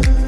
Thank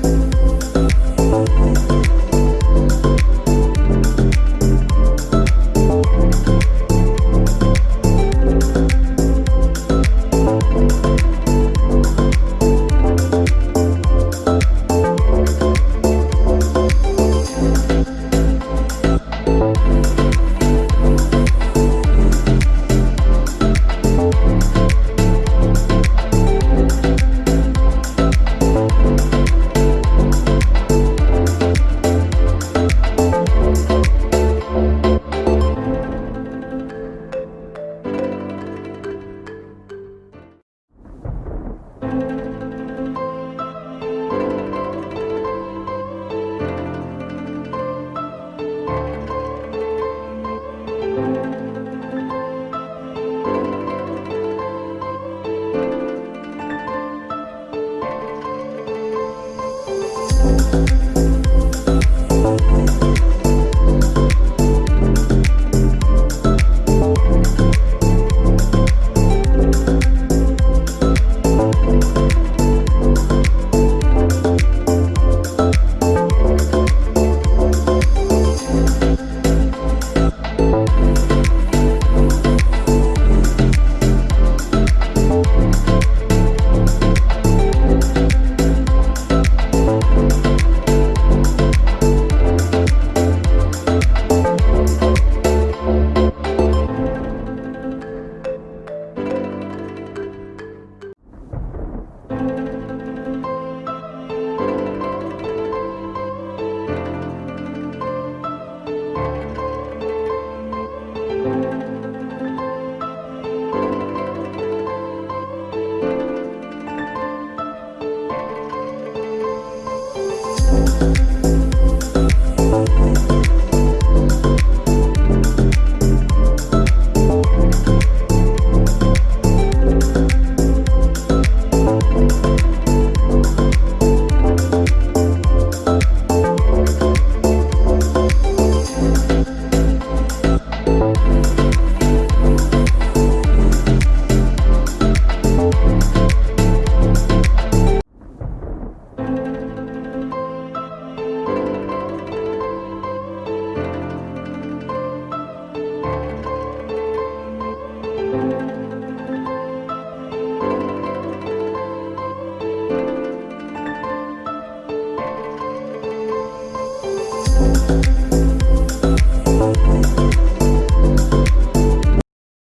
Thank